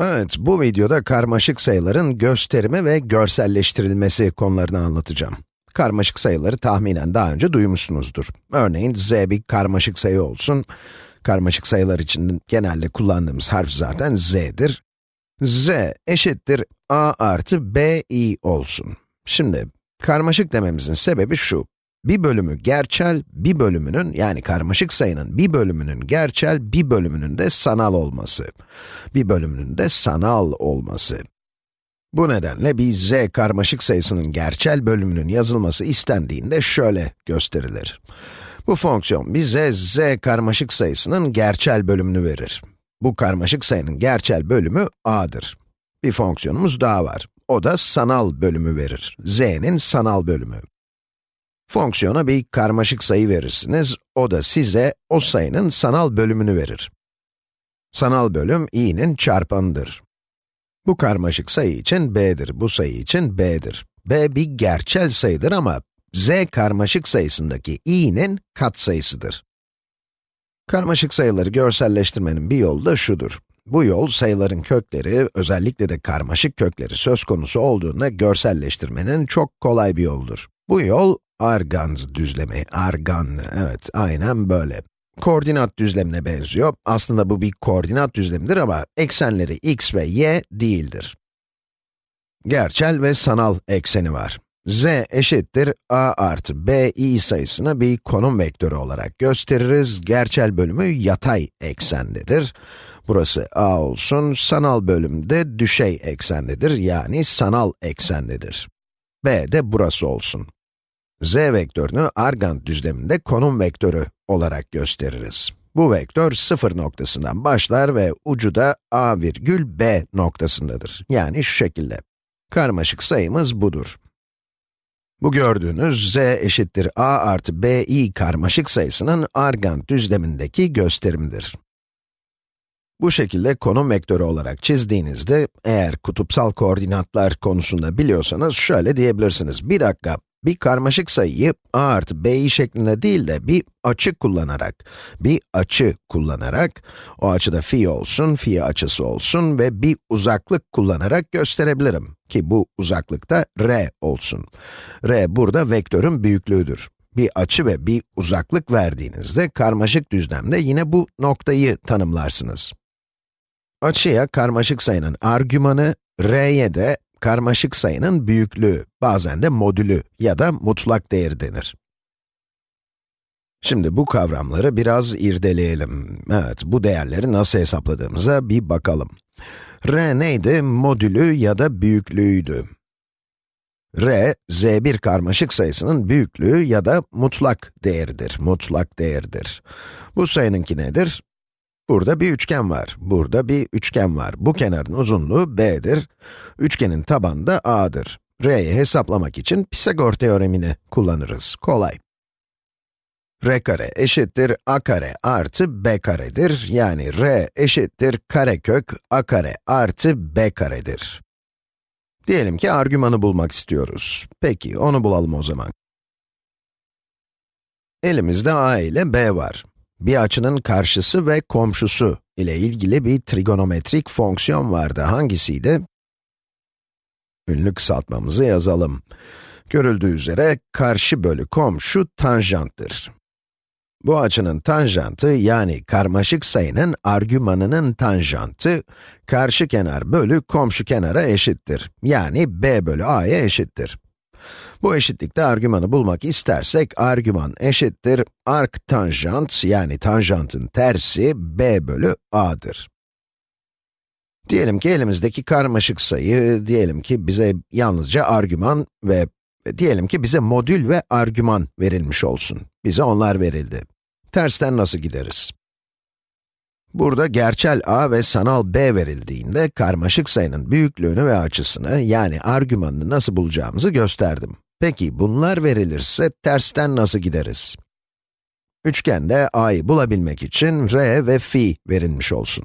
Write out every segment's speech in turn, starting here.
Evet, bu videoda karmaşık sayıların gösterimi ve görselleştirilmesi konularını anlatacağım. Karmaşık sayıları tahminen daha önce duymuşsunuzdur. Örneğin z bir karmaşık sayı olsun. Karmaşık sayılar için genelde kullandığımız harf zaten z'dir. z eşittir a artı b i olsun. Şimdi, karmaşık dememizin sebebi şu. Bir bölümü gerçel, bir bölümünün, yani karmaşık sayının bir bölümünün gerçel, bir bölümünün de sanal olması. Bir bölümünün de sanal olması. Bu nedenle bir z karmaşık sayısının gerçel bölümünün yazılması istendiğinde şöyle gösterilir. Bu fonksiyon bize z karmaşık sayısının gerçel bölümünü verir. Bu karmaşık sayının gerçel bölümü a'dır. Bir fonksiyonumuz daha var. O da sanal bölümü verir. z'nin sanal bölümü. Fonksiyona bir karmaşık sayı verirsiniz, o da size o sayının sanal bölümünü verir. Sanal bölüm i'nin çarpanıdır. Bu karmaşık sayı için b'dir, bu sayı için b'dir. b bir gerçel sayıdır ama z karmaşık sayısındaki i'nin katsayısıdır. Karmaşık sayıları görselleştirmenin bir yolu da şudur. Bu yol, sayıların kökleri, özellikle de karmaşık kökleri söz konusu olduğunda görselleştirmenin çok kolay bir yoldur. Bu yol, Argand düzlemi, arganlı, evet, aynen böyle. Koordinat düzlemine benziyor. Aslında bu bir koordinat düzlemidir ama eksenleri x ve y değildir. Gerçel ve sanal ekseni var. z eşittir a artı b i sayısını bir konum vektörü olarak gösteririz. Gerçel bölümü yatay eksendedir. Burası a olsun, sanal bölümde düşey eksendedir, yani sanal eksendedir. b de burası olsun z vektörünü argand düzleminde konum vektörü olarak gösteririz. Bu vektör sıfır noktasından başlar ve ucu da a virgül b noktasındadır. Yani şu şekilde. Karmaşık sayımız budur. Bu gördüğünüz z eşittir a artı b i karmaşık sayısının argand düzlemindeki gösterimidir. Bu şekilde konum vektörü olarak çizdiğinizde, eğer kutupsal koordinatlar konusunda biliyorsanız şöyle diyebilirsiniz. Bir dakika, bir karmaşık sayıyı a artı b'yi şeklinde değil de bir açı kullanarak, bir açı kullanarak, o açıda fi olsun, fi açısı olsun ve bir uzaklık kullanarak gösterebilirim. Ki bu uzaklıkta r olsun. r burada vektörün büyüklüğüdür. Bir açı ve bir uzaklık verdiğinizde karmaşık düzlemde yine bu noktayı tanımlarsınız. Açıya karmaşık sayının argümanı, r'ye de karmaşık sayının büyüklüğü, bazen de modülü ya da mutlak değeri denir. Şimdi bu kavramları biraz irdeleyelim. Evet, bu değerleri nasıl hesapladığımıza bir bakalım. r neydi? Modülü ya da büyüklüğüydü. r, z1 karmaşık sayısının büyüklüğü ya da mutlak değeridir, mutlak değeridir. Bu sayınınki nedir? Burada bir üçgen var, burada bir üçgen var. Bu kenarın uzunluğu b'dir. Üçgenin tabanı da a'dır. r'yi hesaplamak için Pisagor teoremini kullanırız. Kolay. r kare eşittir a kare artı b karedir. Yani r eşittir karekök a kare artı b karedir. Diyelim ki argümanı bulmak istiyoruz. Peki, onu bulalım o zaman. Elimizde a ile b var bir açının karşısı ve komşusu ile ilgili bir trigonometrik fonksiyon vardı. Hangisiydi? Ünlü kısaltmamızı yazalım. Görüldüğü üzere, karşı bölü komşu tanjanttır. Bu açının tanjantı, yani karmaşık sayının argümanının tanjantı, karşı kenar bölü komşu kenara eşittir. Yani b bölü a'ya eşittir. Bu eşitlikte argümanı bulmak istersek, argüman eşittir arc tanjant, yani tanjantın tersi b bölü a'dır. Diyelim ki elimizdeki karmaşık sayı, diyelim ki bize yalnızca argüman ve diyelim ki bize modül ve argüman verilmiş olsun. Bize onlar verildi. Tersten nasıl gideriz? Burada gerçel a ve sanal b verildiğinde karmaşık sayının büyüklüğünü ve açısını, yani argümanını nasıl bulacağımızı gösterdim. Peki bunlar verilirse tersten nasıl gideriz? Üçgende a'yı bulabilmek için r ve fi verilmiş olsun.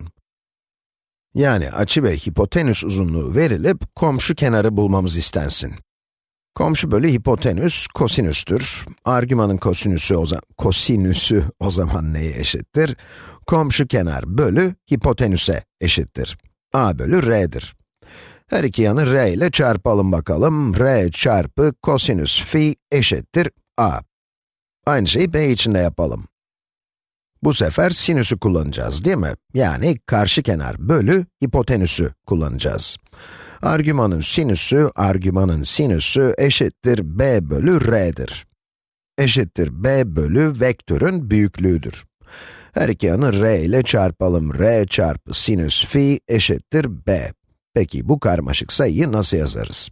Yani açı ve hipotenüs uzunluğu verilip komşu kenarı bulmamız istensin. Komşu bölü hipotenüs kosinüstür. Argümanın kosinüsü o, zaman, kosinüsü o zaman neye eşittir? Komşu kenar bölü hipotenüse eşittir. a bölü r'dir. Her iki yanı r ile çarpalım bakalım. r çarpı kosinüs phi eşittir a. Aynı şeyi b için de yapalım. Bu sefer sinüsü kullanacağız değil mi? Yani karşı kenar bölü hipotenüsü kullanacağız. Argümanın sinüsü, argümanın sinüsü eşittir b bölü r'dir. Eşittir b bölü vektörün büyüklüğüdür. Her iki yanı r ile çarpalım. r çarpı sinüs phi eşittir b. Peki bu karmaşık sayıyı nasıl yazarız?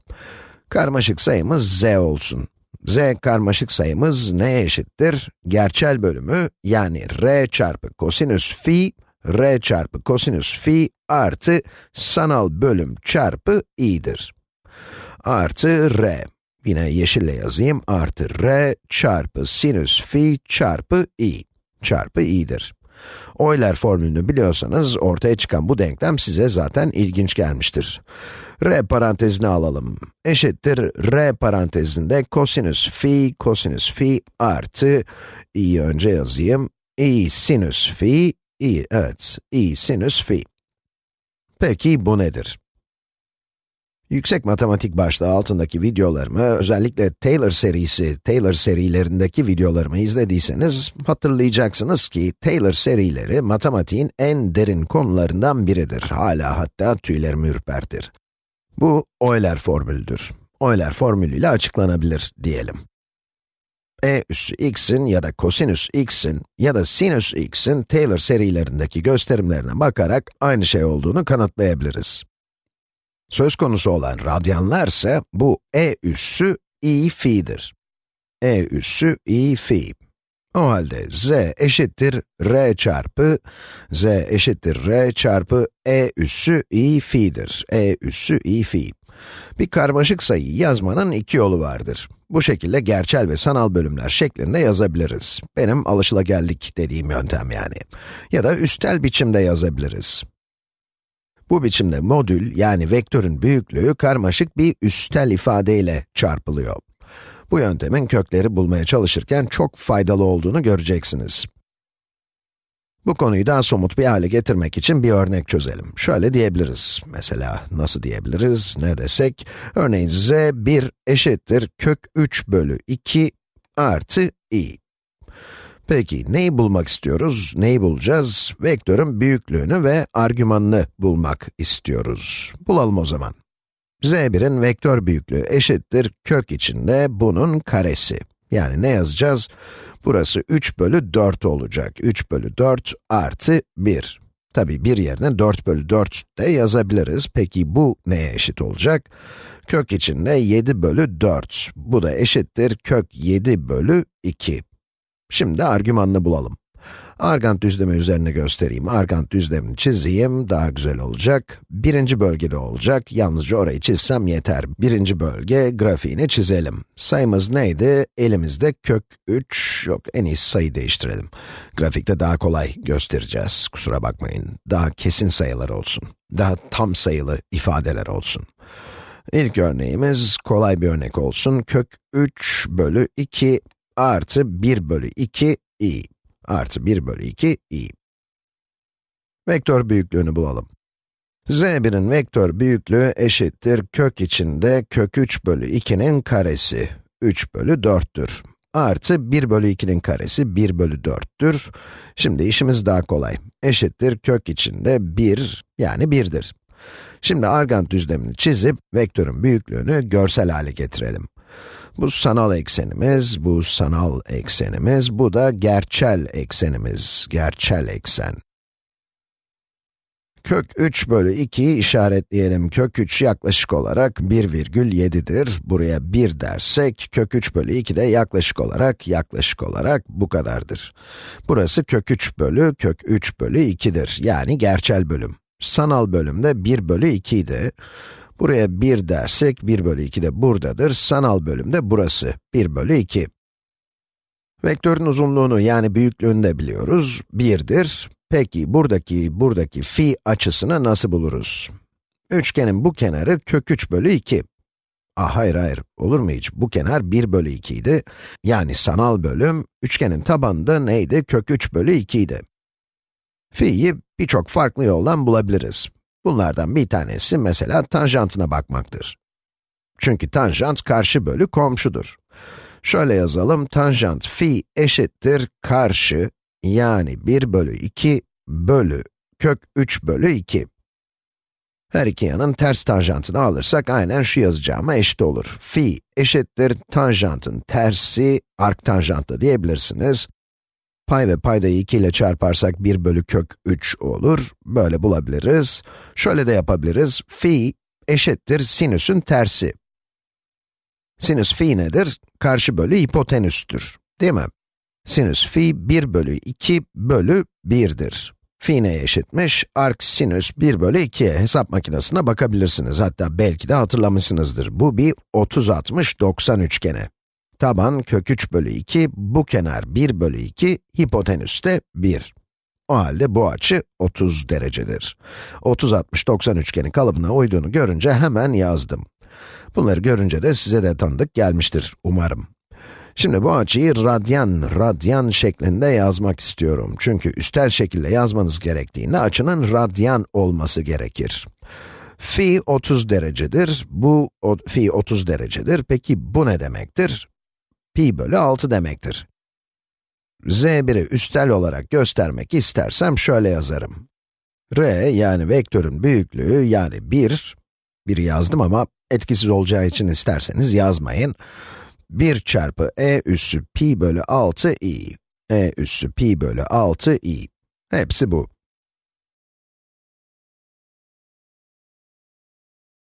Karmaşık sayımız z olsun. z karmaşık sayımız neye eşittir? Gerçel bölümü yani r çarpı kosinüs phi, r çarpı kosinüs phi artı sanal bölüm çarpı i'dir. Artı r. Yine yeşille yazayım. Artı r çarpı sinüs phi çarpı i çarpı i'dir. Euler formülünü biliyorsanız ortaya çıkan bu denklem size zaten ilginç gelmiştir. r parantezini alalım. Eşittir r parantezinde kosinüs phi, kosinüs phi artı, i'yi önce yazayım, i sinüs phi, i, evet, i sinüs phi. Peki bu nedir? Yüksek matematik başlığı altındaki videolarımı, özellikle Taylor serisi, Taylor serilerindeki videolarımı izlediyseniz, hatırlayacaksınız ki Taylor serileri matematiğin en derin konularından biridir. Hala hatta tüylerimi ürpertir. Bu Euler formülüdür. Euler formülüyle açıklanabilir diyelim. e üssü x'in ya da kosinüs x'in ya da sinüs x'in Taylor serilerindeki gösterimlerine bakarak aynı şey olduğunu kanıtlayabiliriz. Söz konusu olan radyanlar ise bu e üssü i fi'dir. e üssü i fi. O halde z eşittir r çarpı, z eşittir r çarpı e üssü i fi'dir. e üssü i fi. Bir karmaşık sayıyı yazmanın iki yolu vardır. Bu şekilde gerçel ve sanal bölümler şeklinde yazabiliriz. Benim alışılageldik dediğim yöntem yani. Ya da üstel biçimde yazabiliriz. Bu biçimde modül, yani vektörün büyüklüğü karmaşık bir üstel ifadeyle çarpılıyor. Bu yöntemin kökleri bulmaya çalışırken çok faydalı olduğunu göreceksiniz. Bu konuyu daha somut bir hale getirmek için bir örnek çözelim. Şöyle diyebiliriz. Mesela nasıl diyebiliriz, ne desek? Örneğin z 1 eşittir kök 3 bölü 2 artı i. Peki, neyi bulmak istiyoruz? Neyi bulacağız? Vektörün büyüklüğünü ve argümanını bulmak istiyoruz. Bulalım o zaman. z1'in vektör büyüklüğü eşittir kök içinde bunun karesi. Yani ne yazacağız? Burası 3 bölü 4 olacak. 3 bölü 4 artı 1. Tabi bir yerine 4 bölü 4 de yazabiliriz. Peki bu neye eşit olacak? Kök içinde 7 bölü 4. Bu da eşittir kök 7 bölü 2. Şimdi argümanını bulalım. Argand düzlemi üzerine göstereyim. Argand düzlemini çizeyim, daha güzel olacak. Birinci bölgede olacak, yalnızca orayı çizsem yeter. Birinci bölge, grafiğini çizelim. Sayımız neydi? Elimizde kök 3, yok en iyisi sayı değiştirelim. Grafikte daha kolay göstereceğiz, kusura bakmayın. Daha kesin sayılar olsun. Daha tam sayılı ifadeler olsun. İlk örneğimiz kolay bir örnek olsun. Kök 3 bölü 2 artı 1 bölü 2 i artı 1 bölü 2 i. Vektör büyüklüğünü bulalım. z1'in vektör büyüklüğü eşittir kök içinde kök 3 bölü 2'nin karesi 3 bölü 4'tür. Artı 1 bölü 2'nin karesi 1 bölü 4'tür. Şimdi işimiz daha kolay. Eşittir kök içinde 1 yani 1'dir. Şimdi argand düzlemini çizip vektörün büyüklüğünü görsel hale getirelim. Bu sanal eksenimiz, bu sanal eksenimiz, bu da gerçel eksenimiz, gerçel eksen. Kök 3 bölü 2'yi işaretleyelim. Kök 3 yaklaşık olarak 1,7'dir. Buraya 1 dersek, kök 3 bölü 2 de yaklaşık olarak, yaklaşık olarak bu kadardır. Burası kök 3 bölü, kök 3 bölü 2'dir. Yani gerçel bölüm. Sanal bölümde 1 bölü 2 idi. Buraya 1 dersek, 1 bölü 2 de buradadır. Sanal bölümde burası, 1 bölü 2. Vektörün uzunluğunu yani büyüklüğünü de biliyoruz, 1'dir. Peki, buradaki, buradaki fi açısını nasıl buluruz? Üçgenin bu kenarı kök 3 bölü 2. Ah hayır hayır, olur mu hiç? Bu kenar 1 bölü 2 idi. Yani sanal bölüm, üçgenin tabanında neydi? Kök 3 bölü 2 idi. Fi'yi birçok farklı yoldan bulabiliriz. Bunlardan bir tanesi mesela tanjantına bakmaktır. Çünkü tanjant karşı bölü komşudur. Şöyle yazalım, tanjant phi eşittir karşı, yani 1 bölü 2 bölü kök 3 bölü 2. Her iki yanın ters tanjantını alırsak aynen şu yazacağıma eşit olur. Phi eşittir tanjantın tersi arktanjantla diyebilirsiniz. Pay ve paydayı 2 ile çarparsak 1 bölü kök 3 olur. Böyle bulabiliriz. Şöyle de yapabiliriz. Phi eşittir sinüsün tersi. Sinüs phi nedir? Karşı bölü hipotenüstür. Değil mi? Sinüs phi 1 bölü 2 bölü 1'dir. Phi neye eşitmiş? Arc sinüs 1 bölü 2'ye hesap makinesine bakabilirsiniz. Hatta belki de hatırlamışsınızdır. Bu bir 30-60-90 üçgeni. Taban kök 3 bölü 2, bu kenar 1 bölü 2, hipotenüs de 1. O halde bu açı 30 derecedir. 30-60-90 üçgeni kalıbına uyduğunu görünce hemen yazdım. Bunları görünce de size de tanıdık gelmiştir umarım. Şimdi bu açıyı radyan, radyan şeklinde yazmak istiyorum. Çünkü üstel şekilde yazmanız gerektiğinde açının radyan olması gerekir. Fi 30 derecedir, bu o, fi 30 derecedir. Peki bu ne demektir? Pi bölü 6 demektir. z1'i üstel olarak göstermek istersem şöyle yazarım. r yani vektörün büyüklüğü yani 1, 1 yazdım ama etkisiz olacağı için isterseniz yazmayın. 1 çarpı e üssü pi bölü 6 i. e üssü pi bölü 6 i. Hepsi bu.